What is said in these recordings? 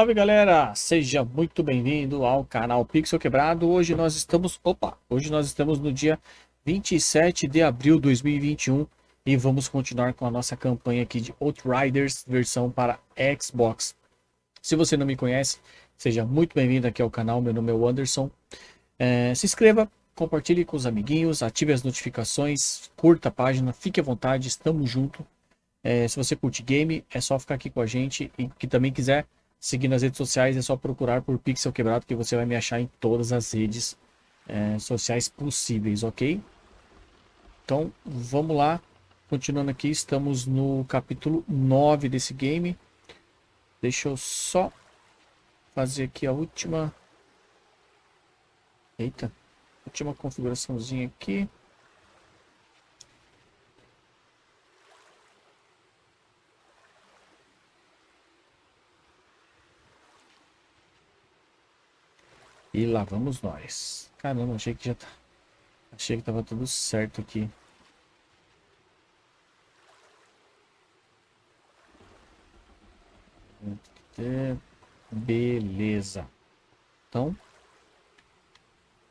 Salve galera, seja muito bem-vindo ao canal Pixel Quebrado. Hoje nós estamos, opa, hoje nós estamos no dia 27 de abril de 2021 e vamos continuar com a nossa campanha aqui de Outriders versão para Xbox. Se você não me conhece, seja muito bem-vindo aqui ao canal, meu nome é Anderson. É, se inscreva, compartilhe com os amiguinhos, ative as notificações, curta a página, fique à vontade, estamos junto. É, se você curte game, é só ficar aqui com a gente e que também quiser seguir nas redes sociais é só procurar por Pixel Quebrado que você vai me achar em todas as redes é, sociais possíveis, ok? Então, vamos lá. Continuando aqui, estamos no capítulo 9 desse game. Deixa eu só fazer aqui a última... Eita, última configuraçãozinha aqui. E lá vamos nós. Caramba, achei que já tá... Achei que tava tudo certo aqui. Beleza. Então,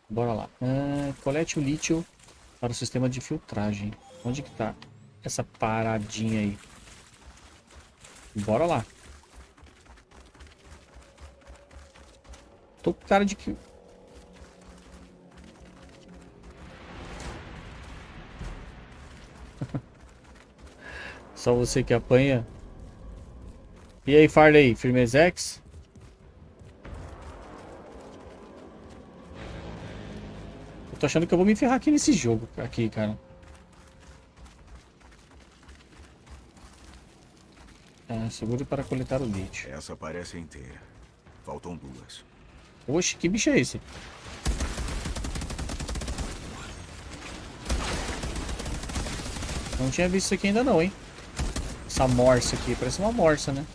bora lá. Ah, colete o lítio para o sistema de filtragem. Onde que tá essa paradinha aí? Bora lá. Tô com cara de que... Só você que apanha. E aí, Farley, firmezex? Eu tô achando que eu vou me ferrar aqui nesse jogo, aqui, cara. É, seguro para coletar o lítio. Essa parece inteira. Faltam duas. Oxe, que bicho é esse? Não tinha visto isso aqui ainda não, hein? Essa morsa aqui, parece uma morsa, né?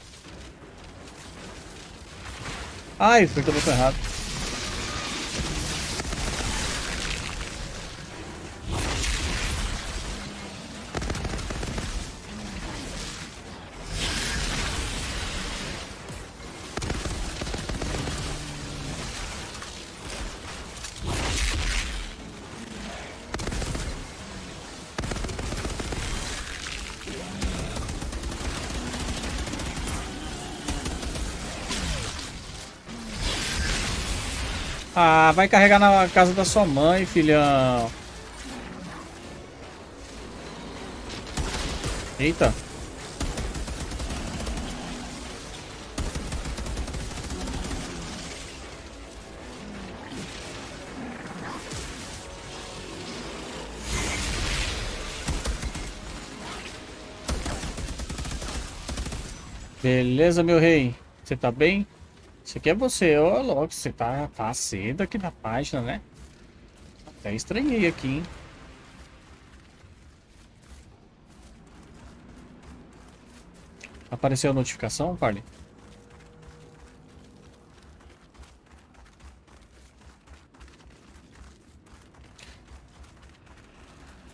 Ai, apertei o botão errado. Ah, vai carregar na casa da sua mãe, filhão. Eita. Beleza, meu rei. Você tá bem? Isso aqui é você, ô louco, você tá, tá cedo aqui na página, né? Até estranhei aqui, hein? Apareceu a notificação, Parley?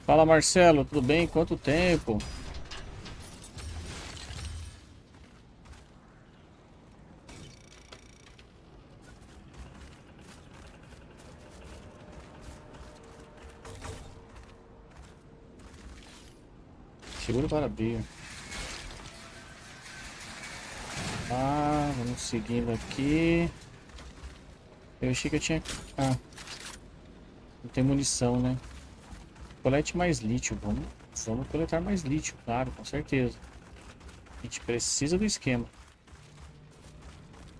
Fala Marcelo, tudo bem? Quanto tempo? Para abrir. Ah, vamos seguindo aqui. Eu achei que eu tinha... Ah. Não tem munição, né? Colete mais lítio. Vamos, vamos coletar mais lítio, claro, com certeza. A gente precisa do esquema.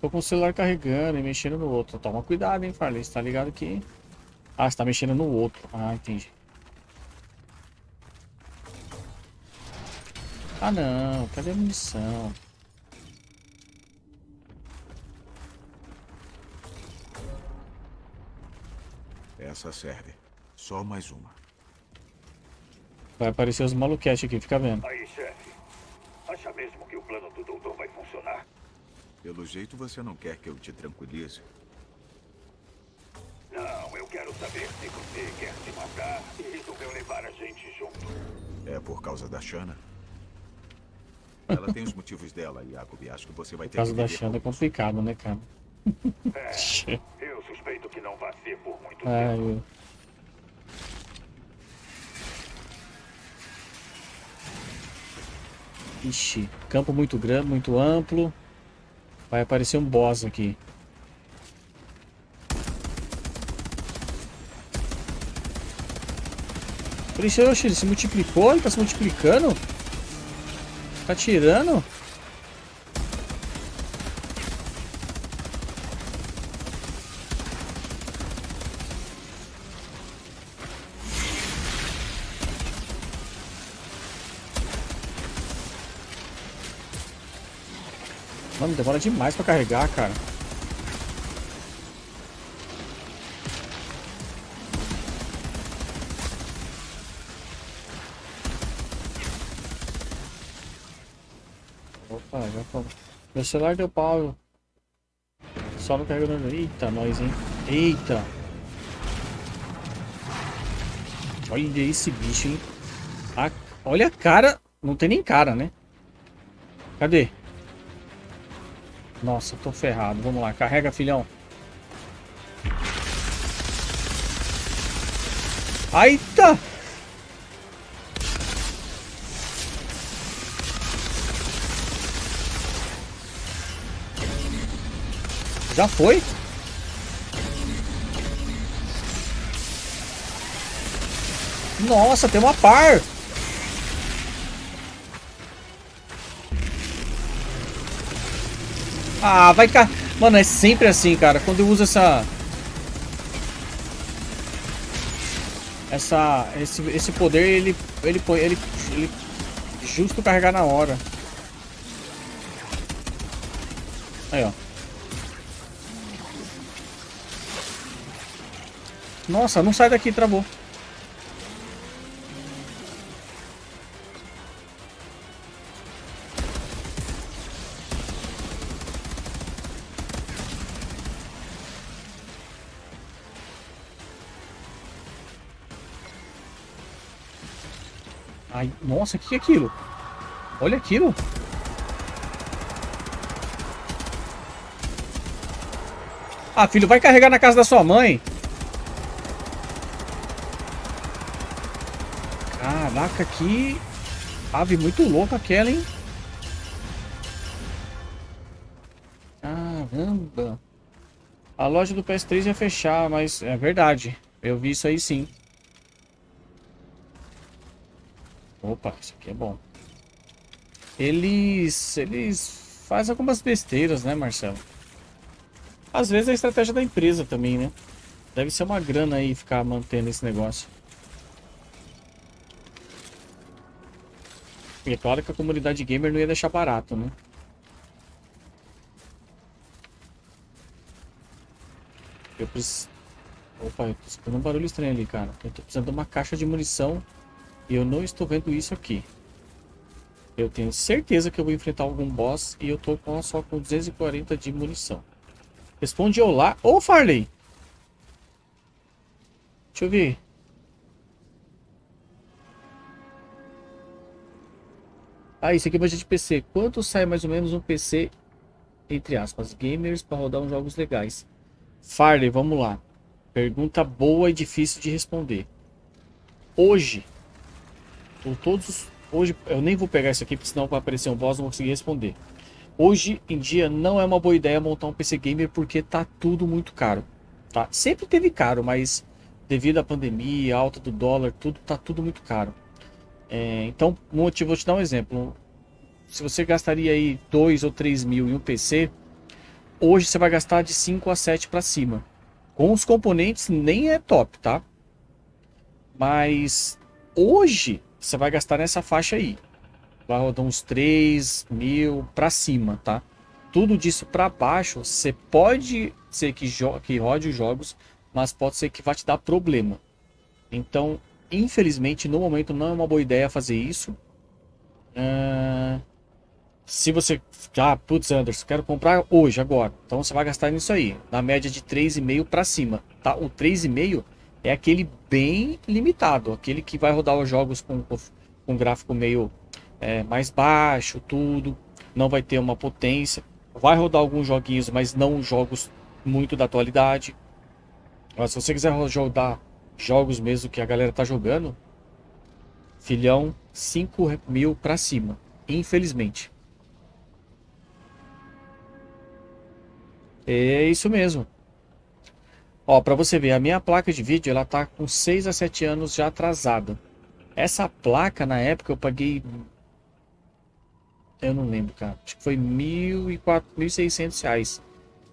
Tô com o celular carregando e mexendo no outro. Toma cuidado, hein, Farley. Você tá ligado que... Ah, você tá mexendo no outro. Ah, entendi. Ah não, cadê a munição? Essa serve. Só mais uma. Vai aparecer os maluquetes aqui, fica vendo. Aí, chefe. Acha mesmo que o plano do doutor vai funcionar? Pelo jeito você não quer que eu te tranquilize. Não, eu quero saber se você quer se matar e resolveu levar a gente junto. É por causa da Shana? Ela tem os motivos dela, Jacob. Acho que você vai ter caso que da viver Xanda é com isso. complicado, né, cara? É, eu suspeito que não vai ser por muito Ai, tempo. eu- Ixi, campo muito grande, muito amplo. Vai aparecer um boss aqui. Ixi, oxe, ele se multiplicou? Ele tá se multiplicando? Tá tirando? Mano, demora demais pra carregar, cara. Meu celular deu pau. Só no carregador. Eita, nós, hein? Eita. Olha esse bicho, hein? A- Olha a cara. Não tem nem cara, né? Cadê? Nossa, tô ferrado. Vamos lá, carrega, filhão. Eita! Já foi? Nossa, tem uma par! Ah, vai cá. Mano, é sempre assim, cara. Quando eu uso essa. Essa. Esse, esse poder, ele. Ele põe. Ele, ele. Justo carregar na hora. Aí, ó. Nossa, não sai daqui, travou. Ai, nossa, o que é aquilo? Olha aquilo. Ah, filho, vai carregar na casa da sua mãe. Que ave muito louca aquela, hein? Caramba. A loja do PS3 ia fechar, mas é verdade. Eu vi isso aí sim. Opa, isso aqui é bom. Eles, eles fazem algumas besteiras, né, Marcelo? Às vezes é a estratégia da empresa também, né? Deve ser uma grana aí ficar mantendo esse negócio. E é claro que a comunidade gamer não ia deixar barato, né? Eu preciso... Opa, eu tô escutando um barulho estranho ali, cara. Eu tô precisando de uma caixa de munição e eu não estou vendo isso aqui. Eu tenho certeza que eu vou enfrentar algum boss e eu tô com, só com 240 de munição. Responde olá. Ô, Farley! Deixa eu ver. Ah, isso aqui é budget de PC. Quanto sai mais ou menos um PC, entre aspas, gamers, para rodar uns jogos legais? Farley, vamos lá. Pergunta boa e difícil de responder. Hoje, por todos os- Hoje, eu nem vou pegar isso aqui, porque senão vai aparecer um boss não vou conseguir responder. Hoje em dia, não é uma boa ideia montar um PC Gamer, porque tá tudo muito caro. Tá? Sempre teve caro, mas devido à pandemia, alta do dólar, tudo tá tudo muito caro. É, então, vou te dar um exemplo. Se você gastaria aí 2 ou 3 mil em um PC, hoje você vai gastar de 5 a 7 para cima. Com os componentes nem é top, tá? Mas hoje você vai gastar nessa faixa aí. Vai rodar uns 3 mil para cima, tá? Tudo disso para baixo, você pode ser que, que rode os jogos, mas pode ser que vá te dar problema. Então, infelizmente, no momento não é uma boa ideia fazer isso. Ah, se você. Ah, putz, Anderson, quero comprar hoje, agora. Então você vai gastar nisso aí. Na média de 3,5 para cima. Tá? O 3,5 é aquele bem limitado. Aquele que vai rodar os jogos com, com gráfico meio é, mais baixo, tudo. Não vai ter uma potência. Vai rodar alguns joguinhos, mas não jogos muito da atualidade. Mas se você quiser rodar jogos mesmo que a galera tá jogando, filhão, 5 mil pra cima. Infelizmente. É isso mesmo. Ó, pra você ver, a minha placa de vídeo, ela tá com 6 a 7 anos já atrasada. Essa placa, na época, eu paguei... Eu não lembro, cara. Acho que foi 1.600 reais.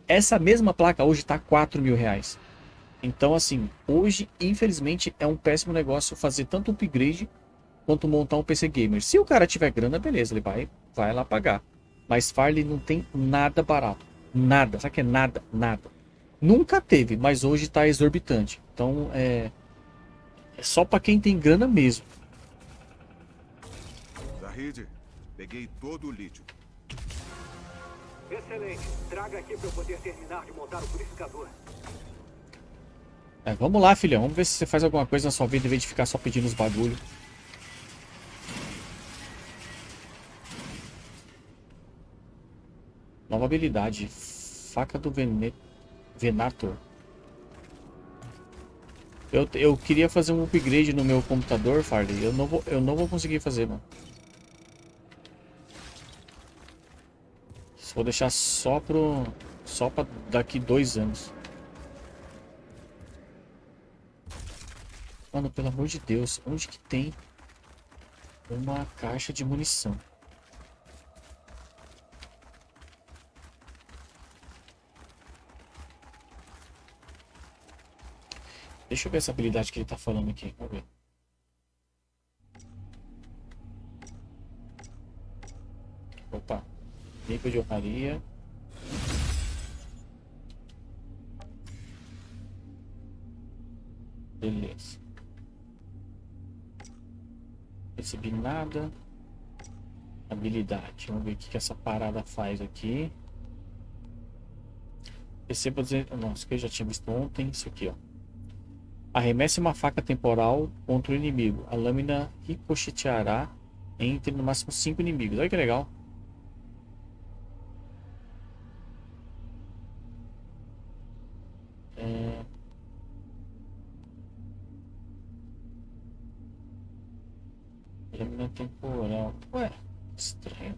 Essa mesma placa hoje tá 4 mil reais. Então, assim, hoje, infelizmente, é um péssimo negócio fazer tanto upgrade quanto montar um PC Gamer. Se o cara tiver grana, beleza, ele vai, vai lá pagar. Mas Farley não tem nada barato. Nada. Sabe que é nada? Nada. Nunca teve, mas hoje está exorbitante. Então, é... É só para quem tem grana mesmo. Zahid, peguei todo o lítio. Excelente. Traga aqui para eu poder terminar de montar o purificador. É, vamos lá, filhão. Vamos ver se você faz alguma coisa na sua vida em vez de ficar só pedindo os bagulho. Nova habilidade. Faca do Vene... Venator. Eu, eu queria fazer um upgrade no meu computador, Farley. Eu não vou, eu não vou conseguir fazer, mano. Vou deixar só pro... Só pra daqui dois anos. Mano, pelo amor de Deus. Onde que tem uma caixa de munição? Deixa eu ver essa habilidade que ele tá falando aqui. Vamos ver. Opa. Limpa de honraria. Beleza. Recebi nada. Habilidade. Vamos ver o que, essa parada faz aqui. Receba dizer. Nossa, que eu já tinha visto ontem. Isso aqui, ó. Arremesse uma faca temporal contra o inimigo. A lâmina ricocheteará entre no máximo 5 inimigos. Olha que legal. Lâmina temporal. Ué, estranho.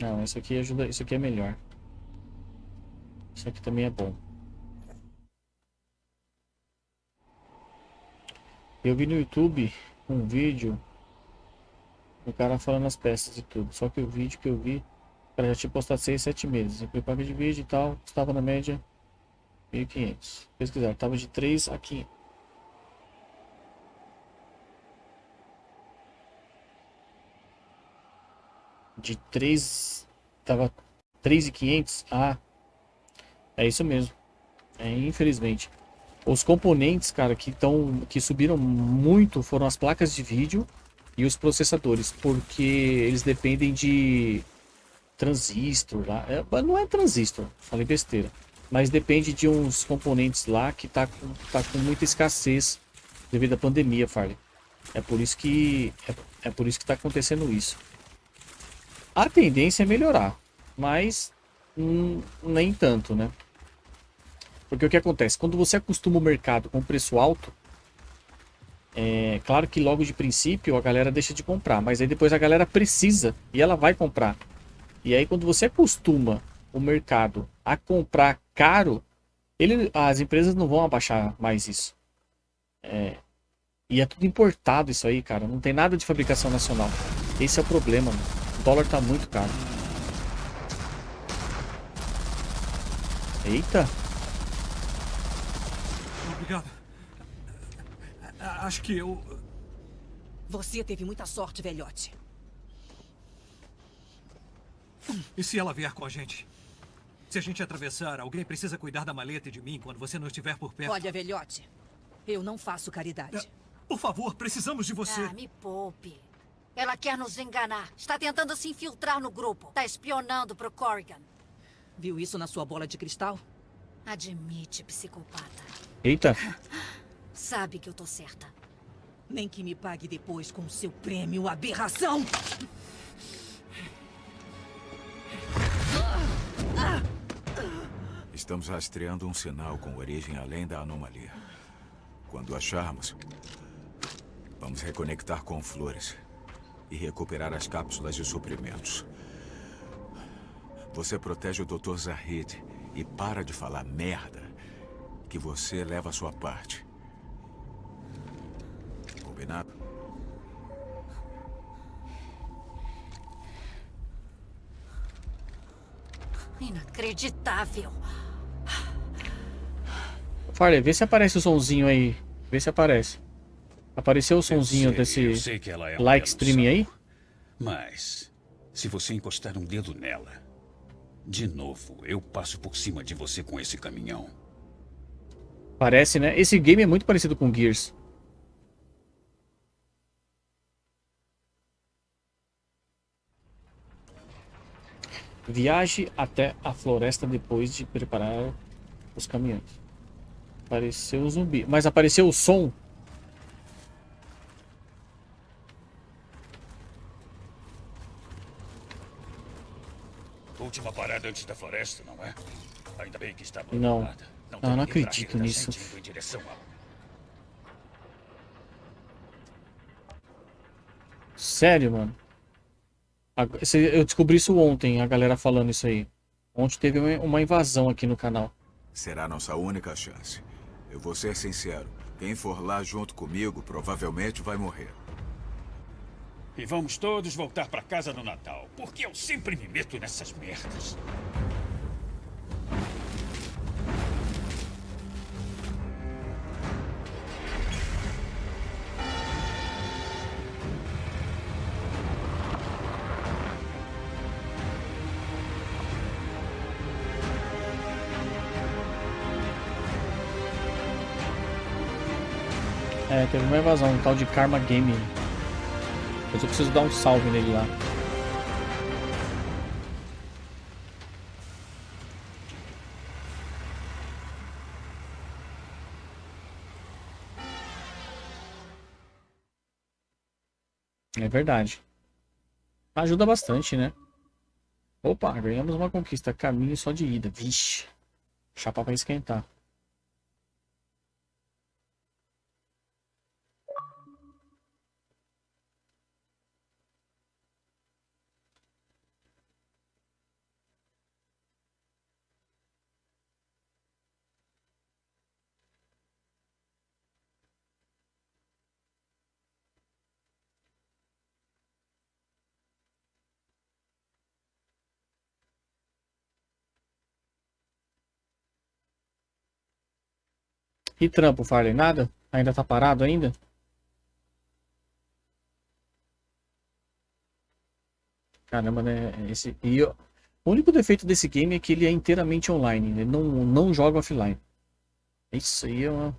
Não, isso aqui ajuda. Isso aqui é melhor. Isso aqui também é bom. Eu vi no YouTube um vídeo o cara falando as peças e tudo. Só que o vídeo que eu vi, o cara já tinha postado 6, 7 meses. Eu pago de vídeo e tal, estava na média 1.500. Pesquisar, estava de 3 a 500. De 3, tava 3.500 a é isso mesmo. É, infelizmente. Os componentes, cara, que, tão, que subiram muito foram as placas de vídeo e os processadores, porque eles dependem de transistor lá. É, não é transistor, falei besteira. Mas depende de uns componentes lá que tá com, tá com muita escassez devido à pandemia, Farley. É por isso que é, é por isso que tá acontecendo isso. A tendência é melhorar, mas hum, nem tanto, né? Porque o que acontece? Quando você acostuma o mercado com preço alto, é claro que logo de princípio a galera deixa de comprar, mas aí depois a galera precisa e ela vai comprar. E aí quando você acostuma o mercado a comprar caro, ele, as empresas não vão abaixar mais isso. É, e é tudo importado isso aí, cara. Não tem nada de fabricação nacional. Esse é o problema. Mano. O dólar tá muito caro. Eita. Obrigado. Acho que eu... Você teve muita sorte, velhote. E se ela vier com a gente? Se a gente atravessar, alguém precisa cuidar da maleta e de mim quando você não estiver por perto. Olha, velhote, eu não faço caridade. É, por favor, precisamos de você. Ah, me poupe. Ela quer nos enganar. Está tentando se infiltrar no grupo. Está espionando pro Corrigan. Viu isso na sua bola de cristal? Admite, psicopata. Eita. Sabe que eu tô certa. Nem que me pague depois com seu prêmio, aberração! Estamos rastreando um sinal com origem além da anomalia. Quando acharmos, vamos reconectar com flores e recuperar as cápsulas de suprimentos. Você protege o Dr. Zahid e para de falar merda que você leva a sua parte. Combinado? Inacreditável. Farley, vê se aparece o sonzinho aí. Vê se aparece. Apareceu o sonzinho sei, desse é like streaming aí? Mas, se você encostar um dedo nela, de novo, eu passo por cima de você com esse caminhão. Parece, né? Esse game é muito parecido com Gears. Viaje até a floresta depois de preparar os caminhões. Apareceu o zumbi. Mas apareceu o som. Última parada antes da floresta, não é? Ainda bem que está Não. abandonada. Ah, tem não ninguém pra acredito nisso. Sério, mano. Eu descobri isso ontem, a galera falando isso aí. Ontem teve uma- uma invasão aqui no canal. Será nossa única chance. Eu vou ser sincero. Quem for lá junto comigo provavelmente vai morrer. E vamos todos voltar pra casa no Natal. Porque eu sempre me meto nessas merdas. Teve uma invasão, um tal de Karma Gaming. Mas eu preciso dar um salve nele lá. É verdade. Ajuda bastante, né? Opa, ganhamos uma conquista. Caminho só de ida. Vixe. Chapa pra esquentar. E trampo, Farley? Nada? Ainda tá parado ainda? Caramba, né? Esse... E O único defeito desse game é que ele é inteiramente online. Ele não, não joga offline. Isso aí é uma...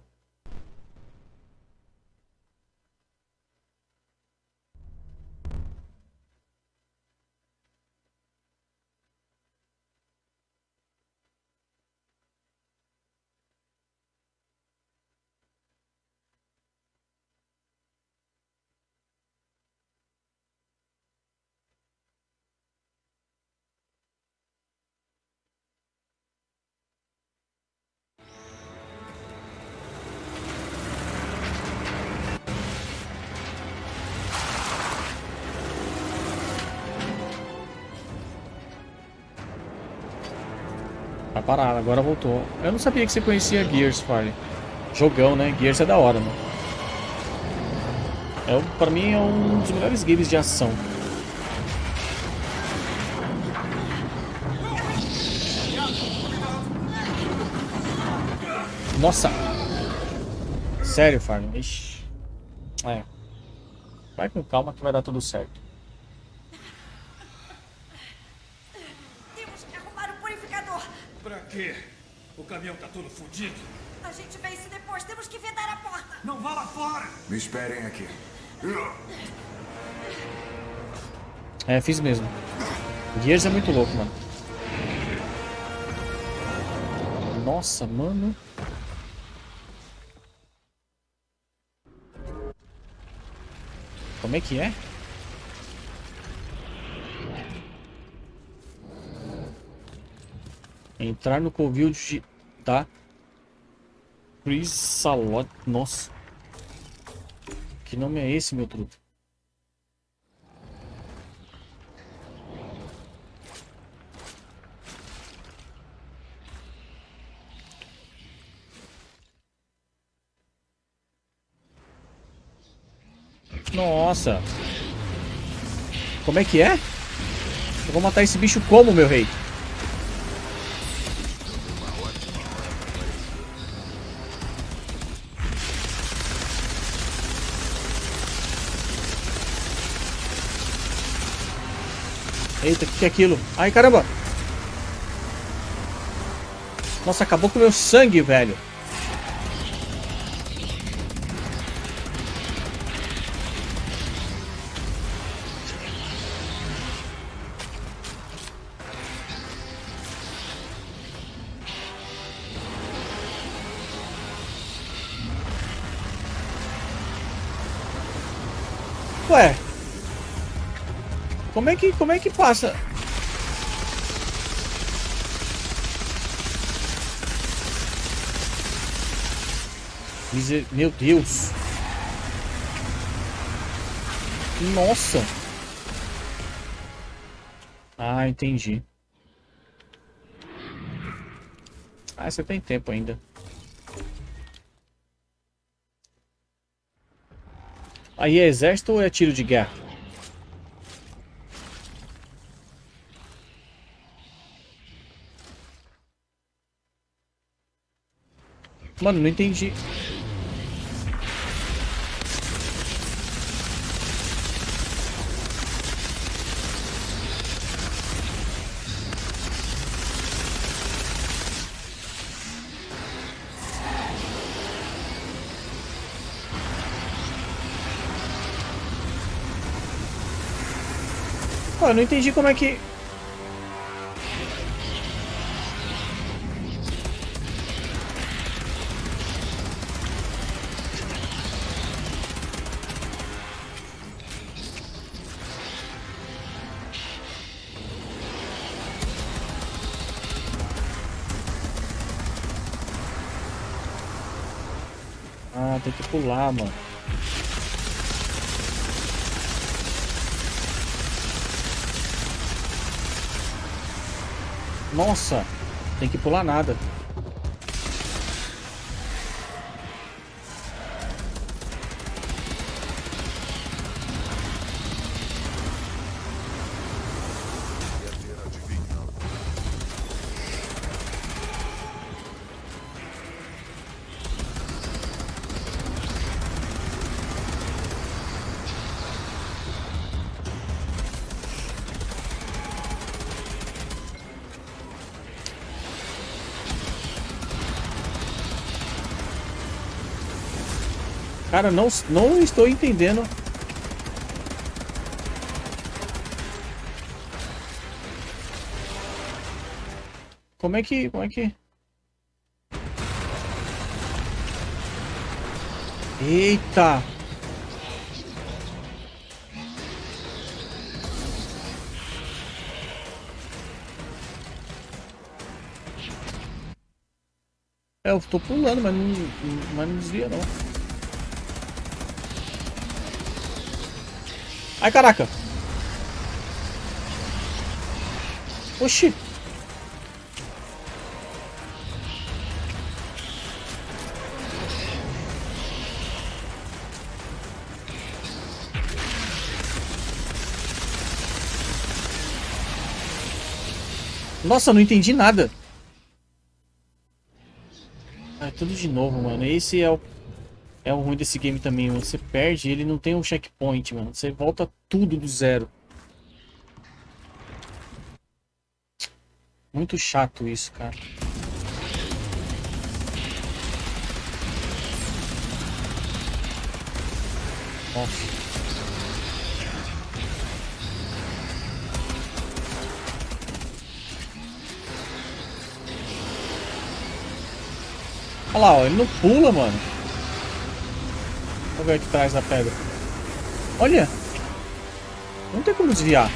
Agora voltou. Eu não sabia que você conhecia Gears, Farley. Jogão, né? Gears é da hora, mano. É, pra mim é um dos melhores games de ação. Nossa! Sério, Farley? Ixi. É. Vai com calma que vai dar tudo certo. caminhão tá todo fodido. A gente vê isso depois. Temos que vedar a porta. Não vá lá fora. Me esperem aqui. É, fiz mesmo. Gears é muito louco, mano. Nossa, mano. Como é que é? Entrar no covil de Tá. Chrysalot. Nossa. Que nome é esse, meu truto? Nossa. Como é que é? Eu vou matar esse bicho como, meu rei? Eita, o que, é aquilo? Ai, caramba! Nossa, acabou com o meu sangue, velho. Que, como é que passa? Meu Deus. Nossa. Ah, entendi. Ah, você tem tempo ainda. Aí é exército ou é tiro de guerra? Mano, não entendi. Pô, eu não entendi como é que... pular, mano. Nossa, tem que pular nada. Cara, não, não estou entendendo. Como é que... Como é que... Eita! É, eu tô pulando, mas não, mas não desvia não. Ai, caraca. Oxi. Nossa, não entendi nada. Ah, tudo de novo, mano. Esse é o é o ruim desse game também, mano. Você perde, ele não tem um checkpoint, mano. Você volta tudo do zero. Muito chato isso, cara. Nossa. Olha lá, ó, ele não pula, mano. Vamos ver aqui atrás da pedra. Olha. Não tem como desviar.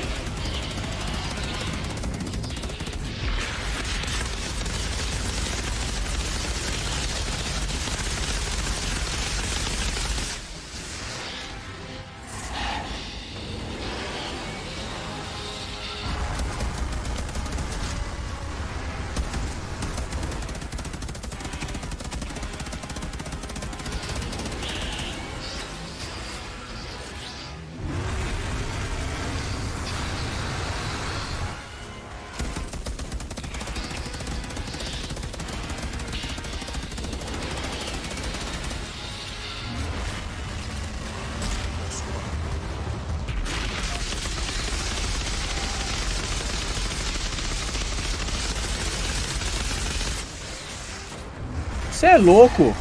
Você é louco.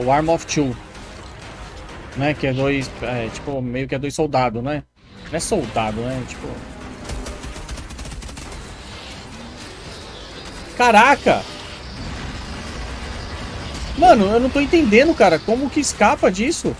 O Arm of Two. Né? Que é dois. É, tipo, meio que é dois soldados, né? Não é soldado, né? Tipo. Caraca! Mano, eu não tô entendendo, cara. Como que escapa disso?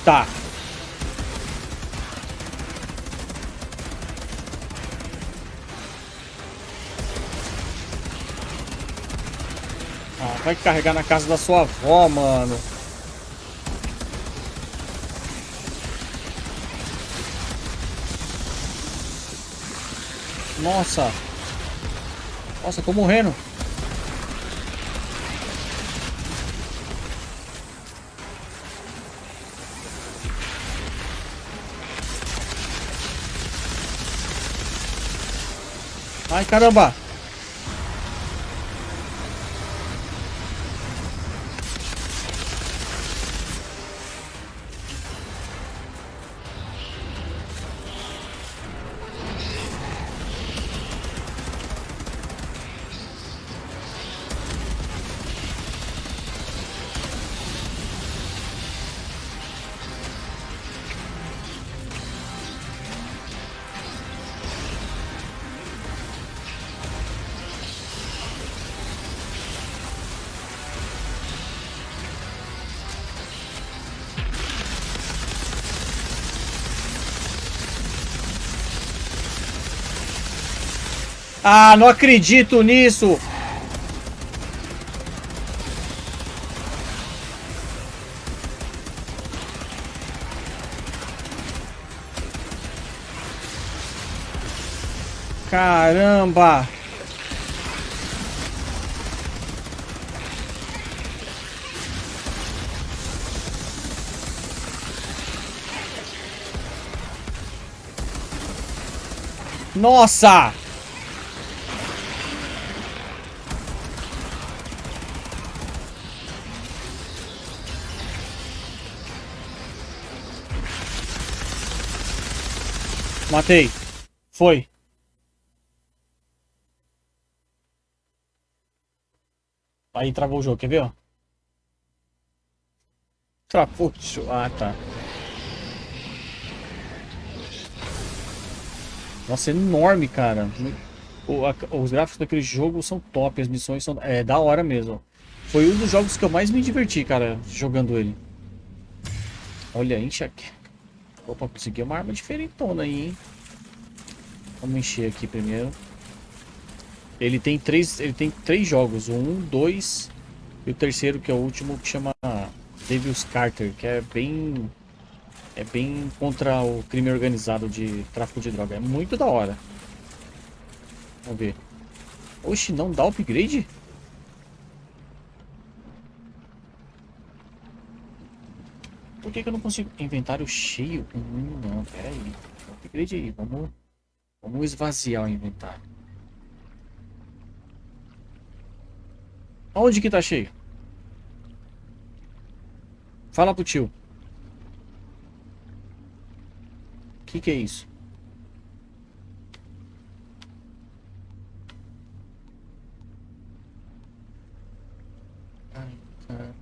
Eita! Ah, vai carregar na casa da sua avó, mano. Nossa. Nossa, tô morrendo. Ai, caramba! Ah, não acredito nisso! Caramba! Nossa! Matei. Foi. Aí travou o jogo, quer ver, ó? Travou. Ah, tá. Nossa, é enorme, cara. O, a, os gráficos daquele jogo são top, as missões são... É, da hora mesmo. Foi um dos jogos que eu mais me diverti, cara, jogando ele. Olha, aqui. Opa, consegui uma arma diferentona aí, hein? Vamos encher aqui primeiro. Ele tem três, ele tem três jogos, o um, dois e o terceiro que é o último que chama Devil's Carter, que é bem é bem contra o crime organizado de tráfico de droga. É muito da hora. Vamos ver. Oxe, não dá upgrade? Por que, que eu não consigo? Inventário cheio? Hum, não, pera aí. Upgrade aí, vamos, vamos esvaziar o inventário. Onde que tá cheio? Fala pro tio. O que que é isso? Ai, cara.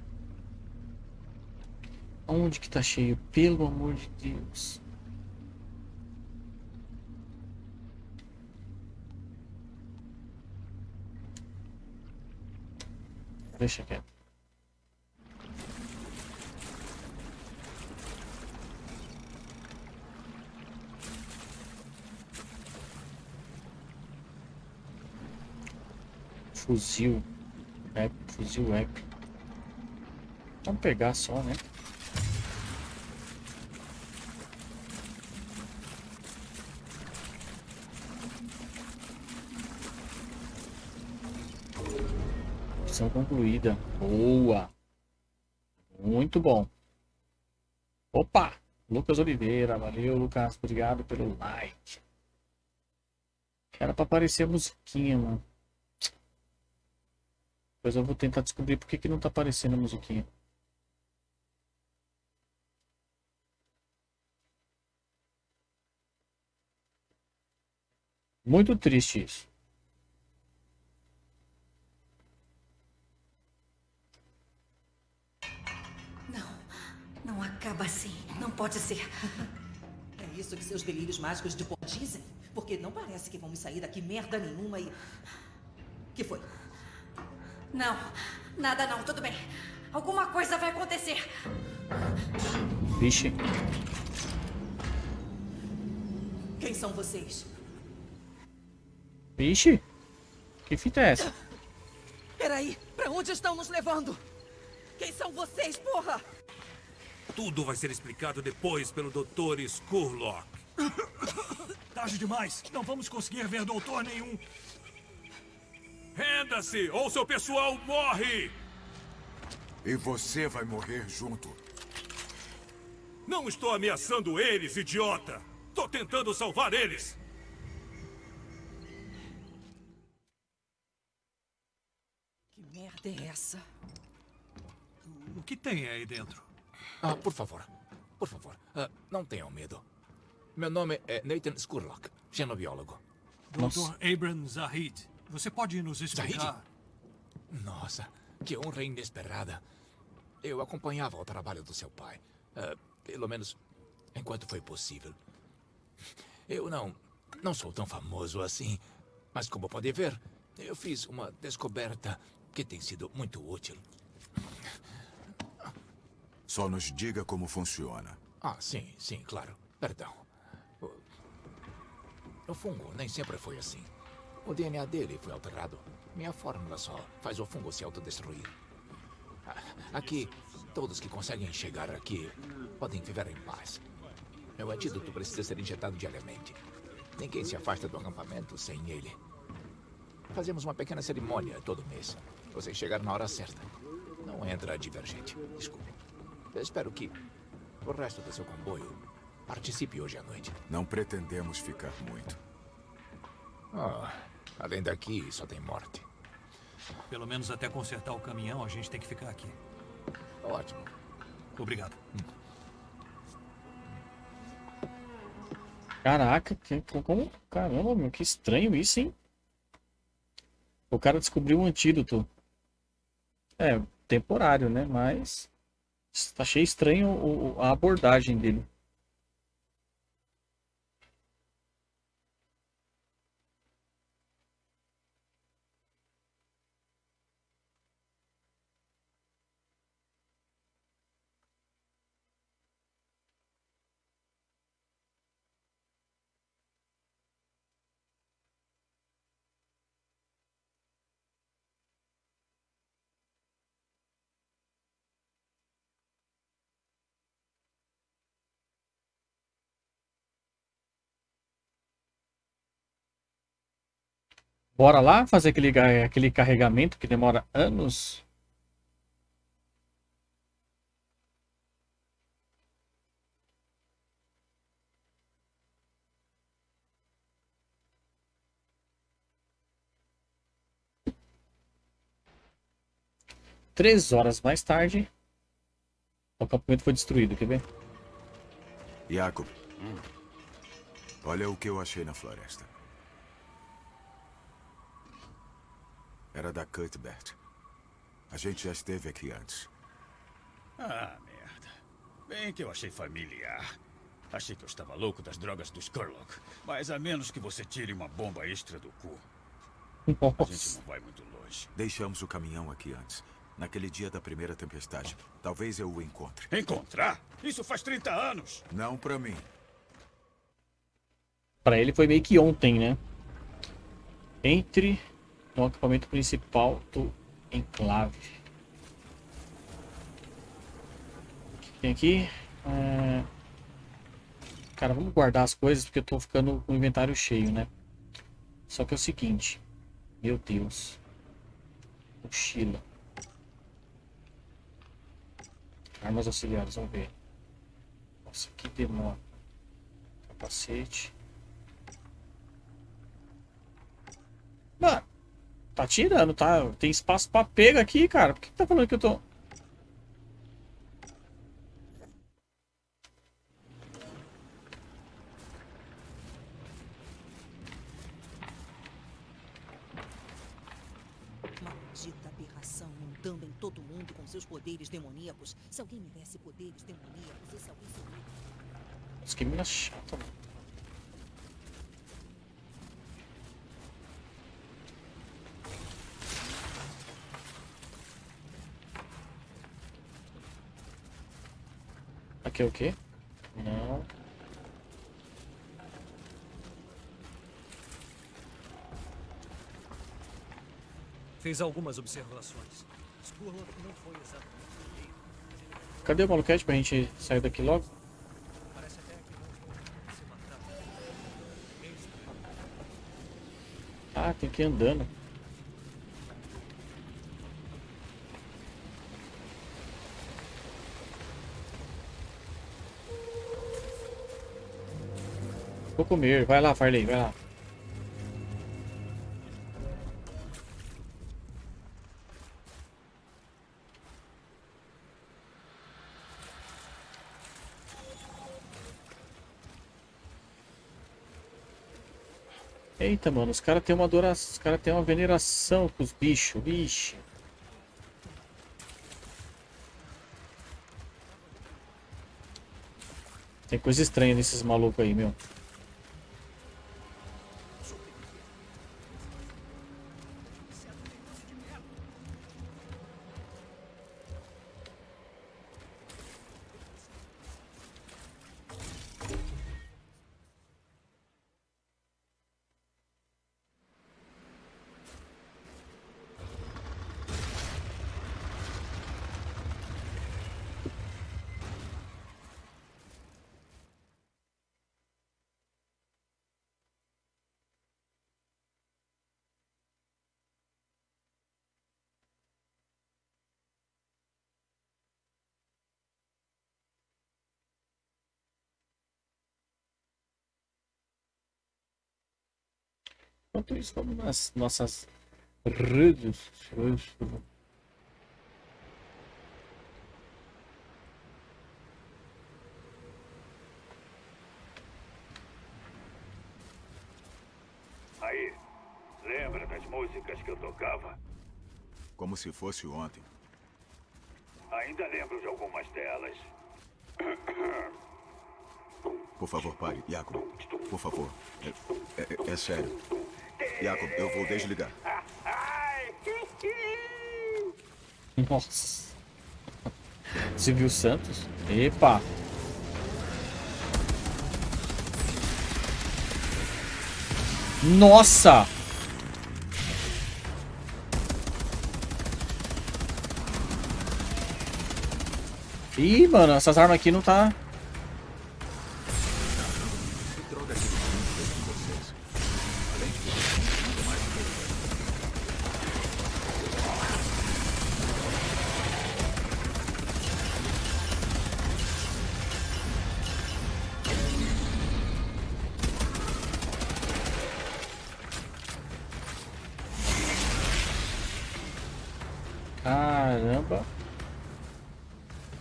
Onde que tá cheio? Pelo amor de Deus. Deixa quieto. Fuzil. É, fuzil épico. Vamos pegar só, né? Missão concluída. Boa. Muito bom. Opa! Lucas Oliveira. Valeu, Lucas. Obrigado pelo like. Era pra aparecer a musiquinha, mano. Depois eu vou tentar descobrir por que, que não tá aparecendo a musiquinha. Muito triste isso. Não, não acaba assim. Não pode ser. É isso que seus delírios mágicos de pó dizem? Porque não parece que vamos sair daqui merda nenhuma e... que foi? Não, nada não, tudo bem. Alguma coisa vai acontecer. Vixe. Quem são vocês? Vixe. Que fita é essa? Peraí, pra onde estão nos levando? Quem são vocês, porra? Tudo vai ser explicado depois pelo Dr. Skurlock. Tarde demais. Não vamos conseguir ver doutor nenhum. Renda-se ou seu pessoal morre! E você vai morrer junto. Não estou ameaçando eles, idiota! Estou tentando salvar eles! Que merda é essa? O que tem aí dentro? Ah, por favor. Por favor, ah, não tenham medo. Meu nome é Nathan Skurlock, xenobiólogo. Dr. Abram Zahid, você pode nos explicar? Nossa, que honra inesperada. Eu acompanhava o trabalho do seu pai. ah, pelo menos enquanto foi possível. Eu não, não sou tão famoso assim. Mas como pode ver, eu fiz uma descoberta que tem sido muito útil. Só nos diga como funciona. Ah, sim, sim, claro. Perdão. O, fungo nem sempre foi assim. O DNA dele foi alterado. Minha fórmula só faz o fungo se autodestruir. Ah, Aqui, todos que conseguem chegar aqui podem viver em paz. Meu antídoto precisa ser injetado diariamente. Ninguém se afasta do acampamento sem ele. Fazemos uma pequena cerimônia todo mês. Você chegar na hora certa. Não entra divergente. Desculpe. Eu espero que o resto do seu comboio participe hoje à noite. Não pretendemos ficar muito. Ah, além daqui, só tem morte. Pelo menos até consertar o caminhão, a gente tem que ficar aqui. Ótimo. Obrigado. Caraca, que, como. Caramba, meu, que estranho isso, hein? O cara descobriu um antídoto. É, temporário, né? Mas. Achei estranho a abordagem dele. Bora lá fazer aquele, aquele carregamento que demora anos. Três horas mais tarde, o acampamento foi destruído, quer ver? Jacob, olha o que eu achei na floresta. Era da Cuthbert. A gente já esteve aqui antes. Ah, merda. Bem que eu achei familiar. Achei que eu estava louco das drogas do Skurlock. Mas a menos que você tire uma bomba extra do cu. Nossa. A gente não vai muito longe. Deixamos o caminhão aqui antes. Naquele dia da primeira tempestade. Talvez eu o encontre. Encontrar? Isso faz 30 anos. Não pra mim. Pra ele foi meio que ontem, né? Entre no acampamento principal do enclave. O tem aqui? É... Cara, vamos guardar as coisas porque eu tô ficando com o inventário cheio, né? Só que é o seguinte. Meu Deus. Mochila. Armas auxiliares, vamos ver. Nossa, que demora. Capacete. Mano, tá tirando, tá? Tem espaço pra pega aqui, cara. Por que tá falando que eu tô... Maldita aberração andando em todo mundo com seus poderes demoníacos. Se alguém me desse poderes demoníacos, esse alguém seria. Nossa, que mina chata, mano. É o quê? Não. Fiz algumas observações. Skurlock não foi exatamente o Cadê o maluquete pra gente sair daqui logo? Que. Ah, tem que ir andando. Vou comer. Vai lá, Farley, vai lá. Eita, mano, os caras têm uma adoração, os caras têm uma veneração com os bichos, vixe. Tem coisa estranha nesses malucos aí, meu. Enquanto isso, vamos nas nossas redes sociais. Aí, lembra das músicas que eu tocava? Como se fosse ontem. Ainda lembro de algumas delas. Por favor, pare. Jacob, por favor. É, é- é sério. Jacob, eu vou desligar. Nossa. Silvio Santos? Epa! Nossa! Ih, mano, essas armas aqui não tá...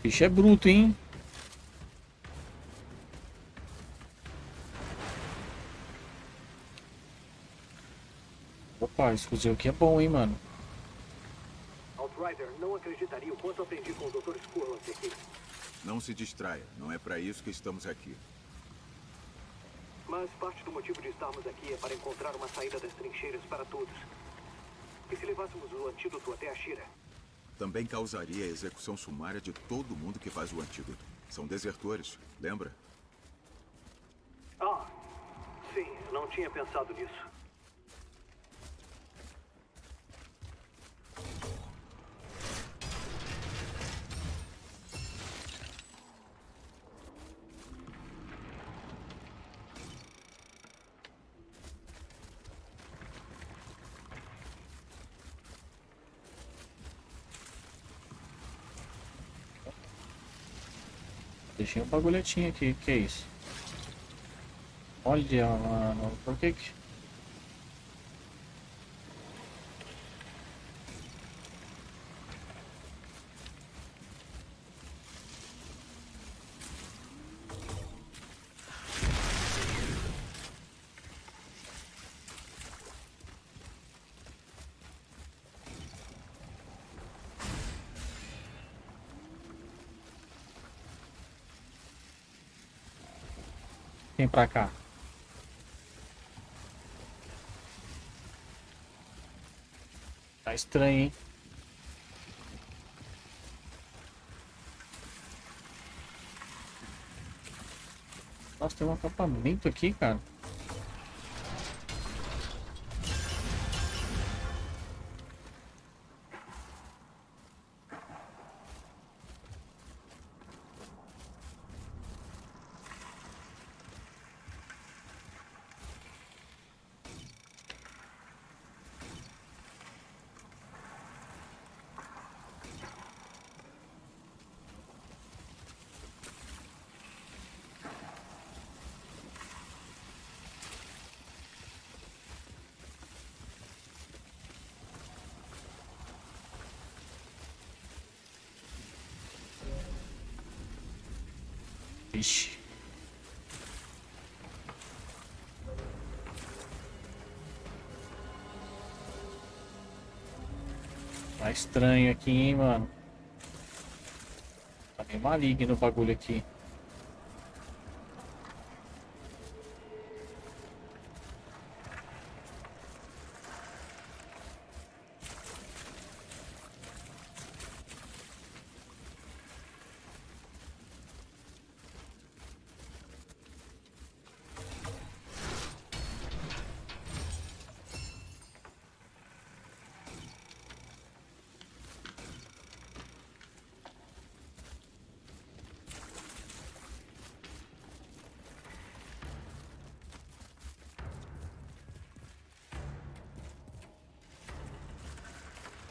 bicho é bruto, hein? Opa, esse fuzil aqui é bom, hein, mano. Outrider, não acreditaria o quanto aprendi com o Dr. Skurlock aqui. Não se distraia. Não é para isso que estamos aqui. Mas parte do motivo de estarmos aqui é para encontrar uma saída das trincheiras para todos. E se levássemos o antídoto até a Shira? Também causaria a execução sumária de todo mundo que faz o antídoto. São desertores, lembra? Ah, sim, não tinha pensado nisso. Deixei um bagulhetinho aqui. Que é isso? Olha, mano. Por que que... Pra cá. Tá estranho, hein? Nossa, tem um acampamento aqui, cara. Vixe. Tá estranho aqui, hein, mano. Tá meio maligno o bagulho aqui.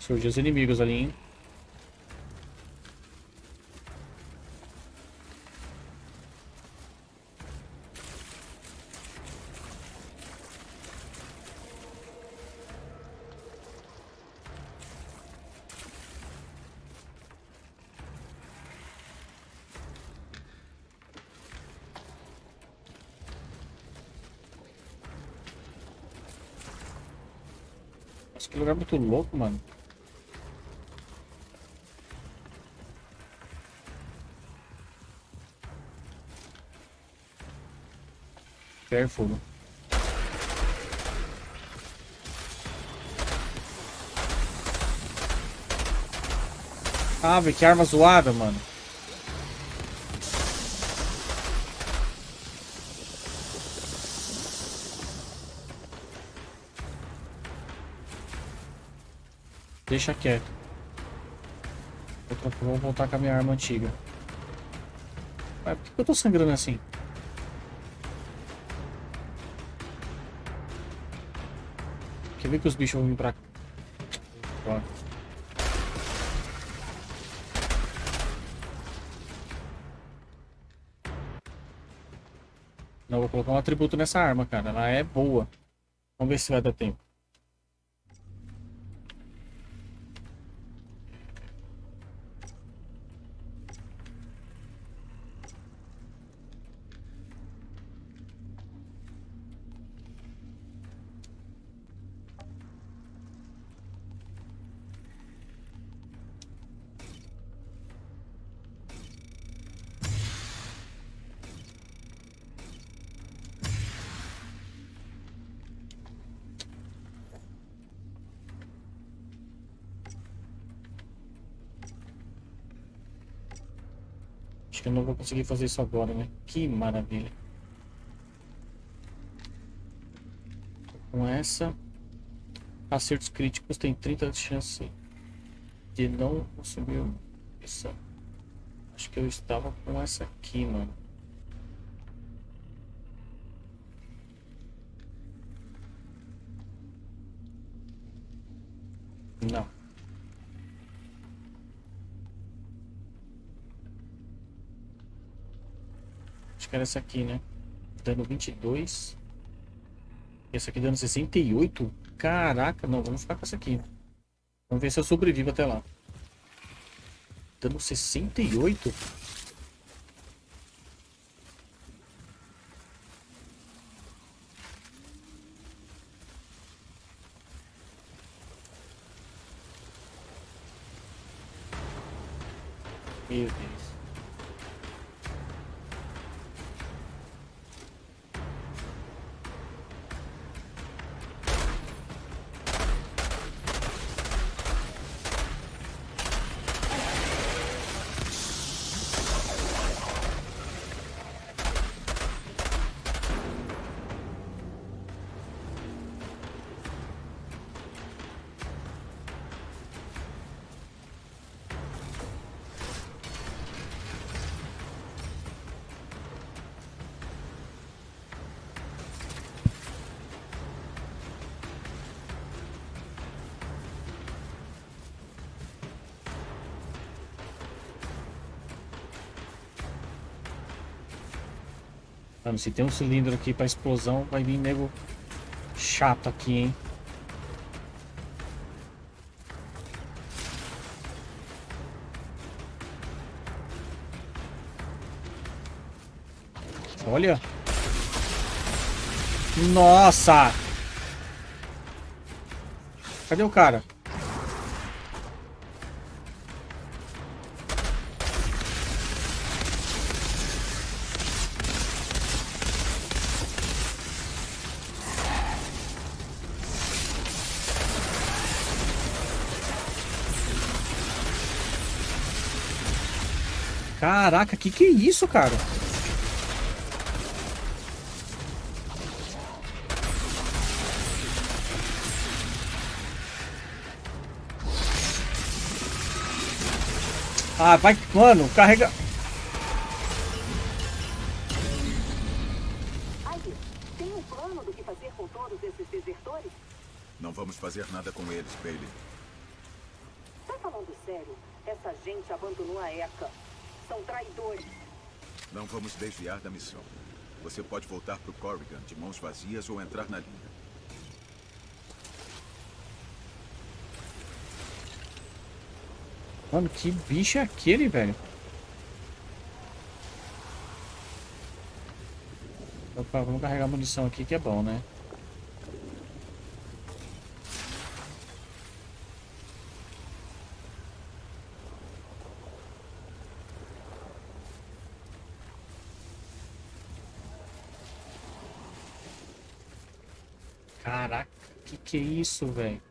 Surgiu os inimigos ali, hein? Que lugar muito louco, mano. Careful. Ah, velho, que arma zoada, mano. Deixa quieto. Vou voltar com a minha arma antiga. Mas por que eu tô sangrando assim? Quer ver que os bichos vão vir pra cá? Não, vou colocar um atributo nessa arma, cara. Ela é boa. Vamos ver se vai dar tempo. Conseguir fazer isso agora, né? Que maravilha. Com essa, acertos críticos tem 30 de chance de não consumir isso. Acho que eu estava com essa aqui, mano. Não. Acho que era essa aqui, né? Dano 22. Essa aqui dando 68? Caraca, não, vamos ficar com essa aqui. Vamos ver se eu sobrevivo até lá. Dando 68? Mano, se tem um cilindro aqui pra explosão, vai vir nego chato aqui, hein? Olha. Nossa! Cadê o cara? Caraca, que que é isso, cara? Ah, vai, mano, carrega. tem um plano do que fazer com todos esses desertores? Não vamos fazer nada com eles, Bailey. Tá falando sério? Essa gente abandonou a ECA. São traidores. Não vamos desviar da missão. Você pode voltar pro Corrigan de mãos vazias ou entrar na linha. Mano, que bicho é aquele, velho? Opa, vamos carregar munição aqui que é bom, né? Caraca, que isso, velho?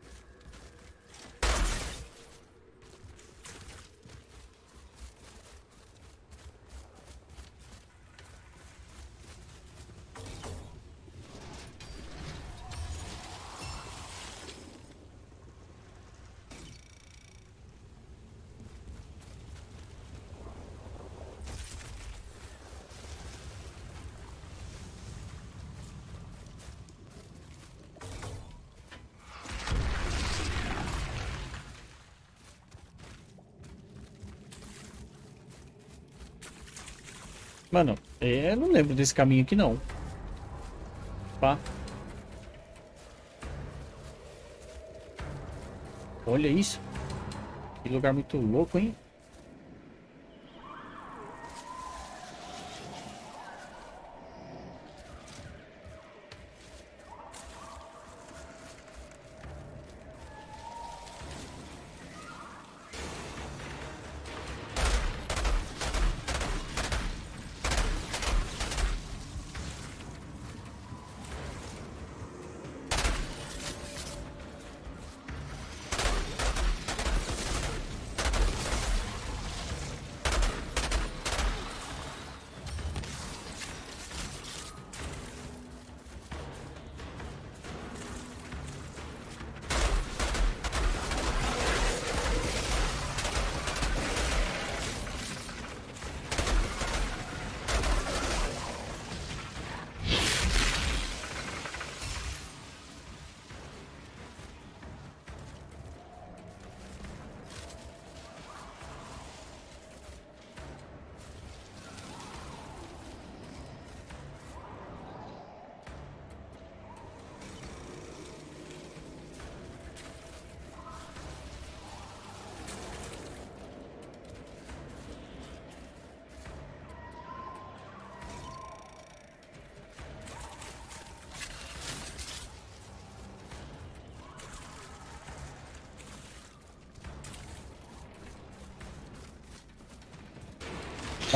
Mano, é, eu não lembro desse caminho aqui não. Pá. Olha isso. Que lugar muito louco, hein?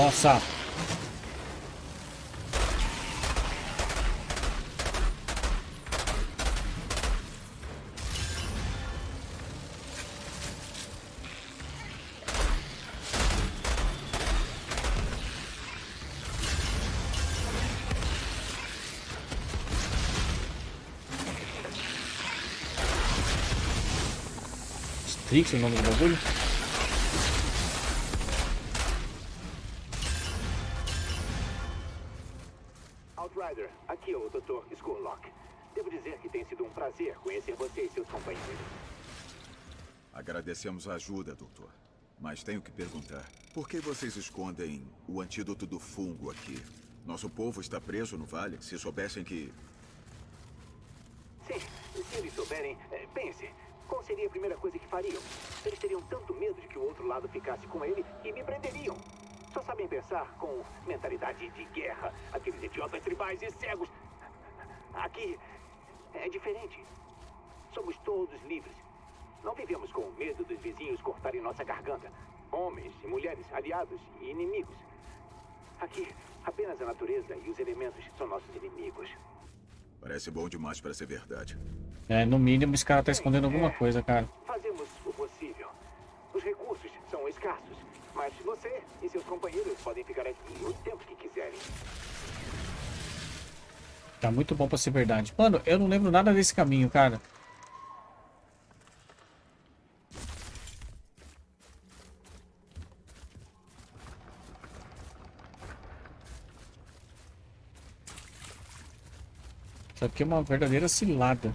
Nossa. Strix é o Agradecemos a ajuda, doutor. Mas tenho que perguntar: por que vocês escondem o antídoto do fungo aqui? Nosso povo está preso no vale. Se soubessem que. Sim, se eles souberem, é, pense. Qual seria a primeira coisa que fariam? Eles teriam tanto medo de que o outro lado ficasse com ele que me prenderiam. Só sabem pensar com mentalidade de guerra. Aqueles idiotas tribais e cegos. Aqui é diferente. Somos todos livres. Não vivemos com medo dos vizinhos cortarem nossa garganta. Homens e mulheres, aliados e inimigos. Aqui, apenas a natureza e os elementos são nossos inimigos. Parece bom demais para ser verdade. É, no mínimo esse cara tá escondendo alguma coisa, cara. Fazemos o possível. Os recursos são escassos, mas você e seus companheiros podem ficar aqui o tempo que quiserem. Tá muito bom pra ser verdade. Mano, eu não lembro nada desse caminho, cara. Isso aqui é uma verdadeira cilada.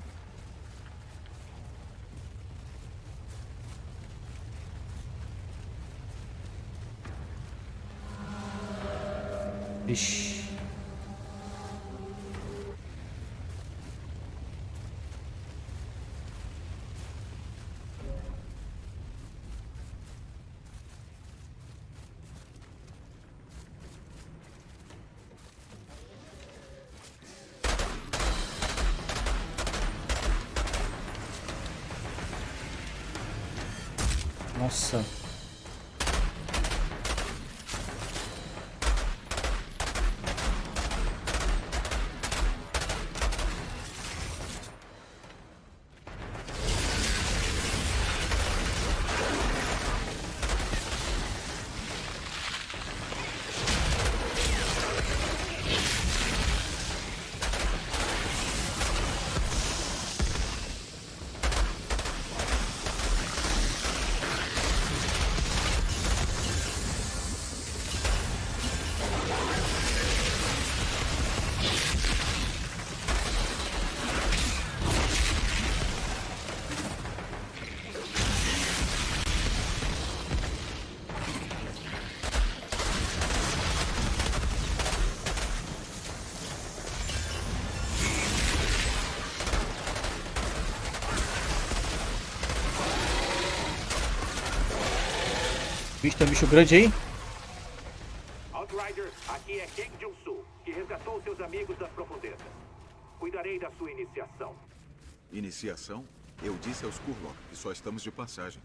Bicho, tem um bicho grande aí. Outrider, aqui é King Jung-soo, que resgatou seus amigos das profundezas. Cuidarei da sua iniciação. Iniciação? Eu disse aos Kurlock que só estamos de passagem.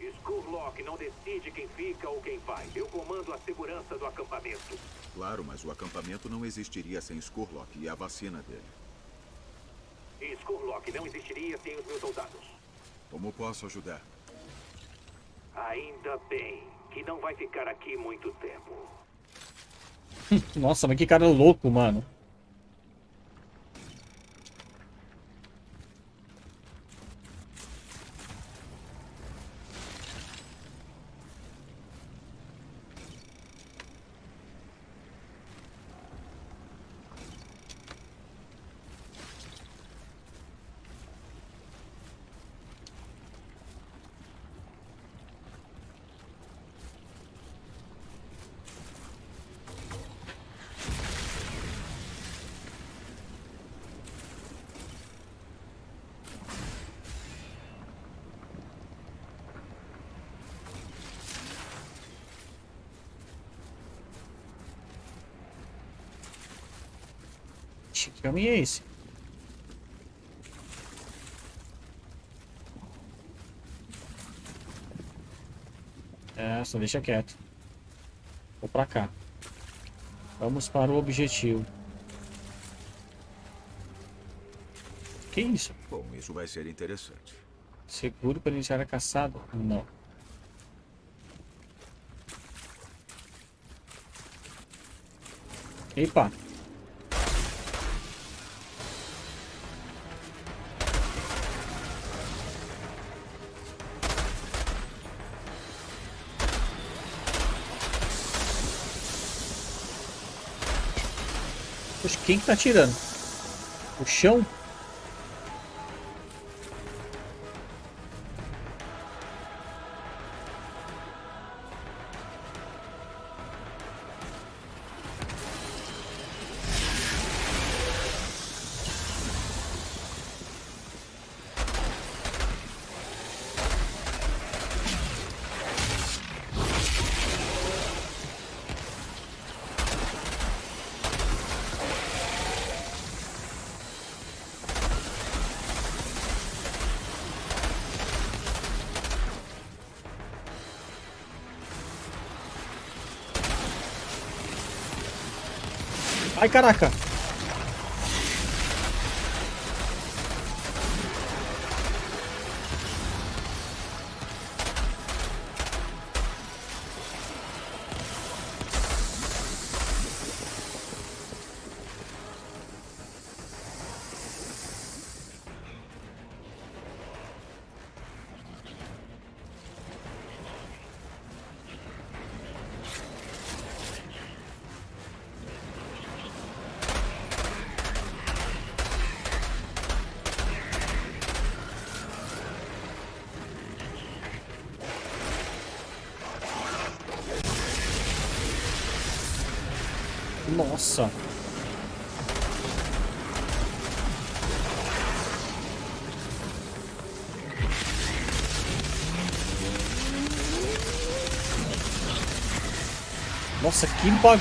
Skurlock não decide quem fica ou quem vai. Eu comando a segurança do acampamento. Claro, mas o acampamento não existiria sem Skurlock e a vacina dele. E Skurlock não existiria sem os meus soldados. Como posso ajudar? Ainda bem que não vai ficar aqui muito tempo. Nossa, mas que cara louco, mano. Que caminho é esse? É, só deixa quieto. Vou pra cá. Vamos para o objetivo. Que isso? Bom, isso vai ser interessante. Seguro para iniciar a caçada? Não. Epa. Poxa, quem que tá atirando? O chão? Ai, caraca. Bagulho.